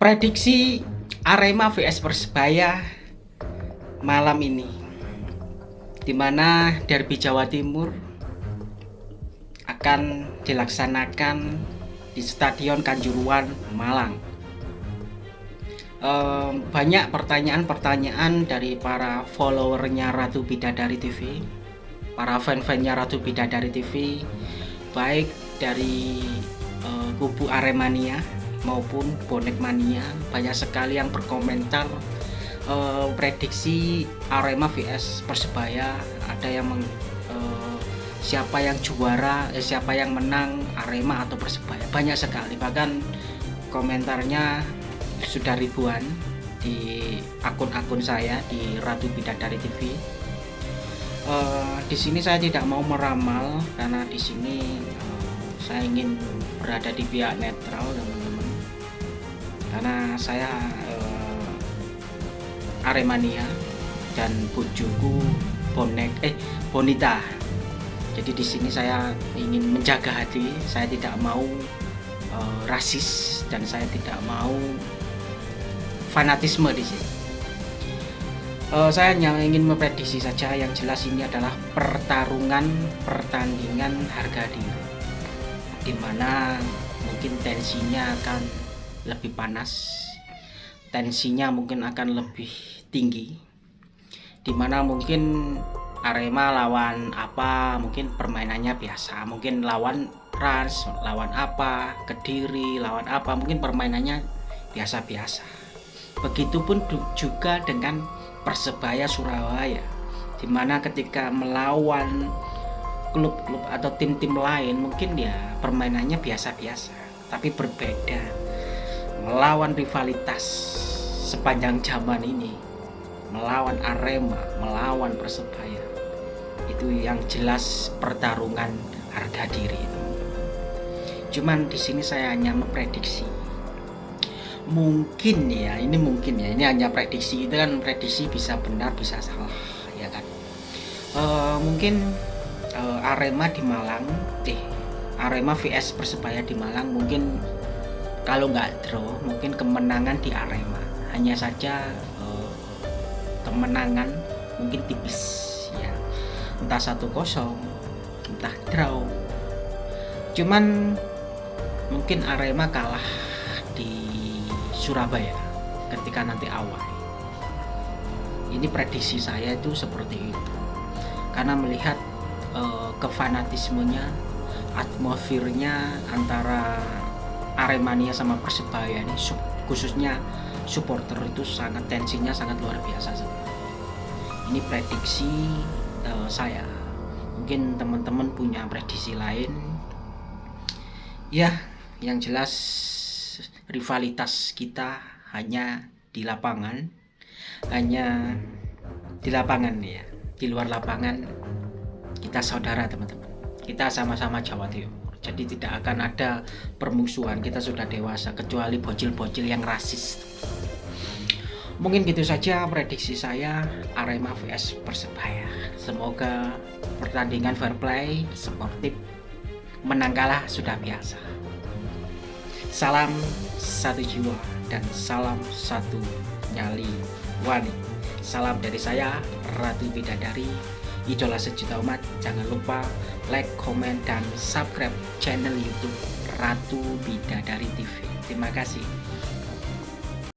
prediksi Arema vs Persebaya malam ini di mana derby Jawa Timur akan dilaksanakan di Stadion Kanjuruan Malang. Um, banyak pertanyaan-pertanyaan dari para followernya Ratu Bidadari TV para fan-fannya Ratu Bidadari TV baik dari uh, kubu Aremania maupun bonek mania. Banyak sekali yang berkomentar uh, prediksi Arema vs Persebaya. Ada yang meng, uh, siapa yang juara eh, siapa yang menang Arema atau Persebaya. Banyak sekali. Bahkan komentarnya sudah ribuan di akun-akun saya di Ratu Bidadari TV uh, di sini saya tidak mau meramal karena di sini uh, saya ingin berada di pihak netral teman-teman karena saya uh, Aremania dan bujuku bonek eh bonita. Jadi di sini saya ingin menjaga hati saya tidak mau uh, rasis dan saya tidak mau fanatisme di sini. Uh, saya hanya ingin memprediksi saja yang jelas ini adalah pertarungan pertandingan harga diri. Di mana mungkin tensinya akan lebih panas tensinya mungkin akan lebih tinggi di mana mungkin Arema lawan apa mungkin permainannya biasa. Mungkin lawan Rans lawan apa Kediri lawan apa mungkin permainannya biasa-biasa. Begitupun juga dengan Persebaya Surabaya di mana ketika melawan klub-klub atau tim-tim lain mungkin ya permainannya biasa-biasa tapi berbeda melawan rivalitas sepanjang zaman ini melawan Arema, melawan Persebaya. Itu yang jelas pertarungan harga diri itu. Cuman di sini saya hanya memprediksi. Mungkin ya ini mungkin ya ini hanya prediksi. Itu kan prediksi bisa benar bisa salah ya kan? Uh, mungkin uh, Arema di Malang eh Arema vs Persebaya di Malang mungkin kalau nggak draw mungkin kemenangan di Arema. Hanya saja uh, kemenangan mungkin tipis ya. Entah satu kosong entah draw. Cuman mungkin Arema kalah di Surabaya ketika nanti awal. Ini prediksi saya itu seperti itu. Karena melihat uh, kefanatismenya atmosfernya antara Aremania sama Persebaya ini khususnya supporter itu sangat tensinya sangat luar biasa ini prediksi uh, saya. Mungkin teman-teman punya prediksi lain. Ya yang jelas rivalitas kita hanya di lapangan hanya di lapangan ya di luar lapangan. Kita saudara teman-teman. Kita sama-sama Jawa Timur jadi tidak akan ada permusuhan kita sudah dewasa kecuali bocil-bocil yang rasis. Mungkin gitu saja prediksi saya Arema vs Persebaya. Semoga pertandingan fair play sportif menang kalah sudah biasa. Salam satu jiwa dan salam satu nyali wani. Salam dari saya Ratu Bidadari idola sejuta umat. Jangan lupa like, komen, dan subscribe channel youtube Ratu Bidadari TV terima kasih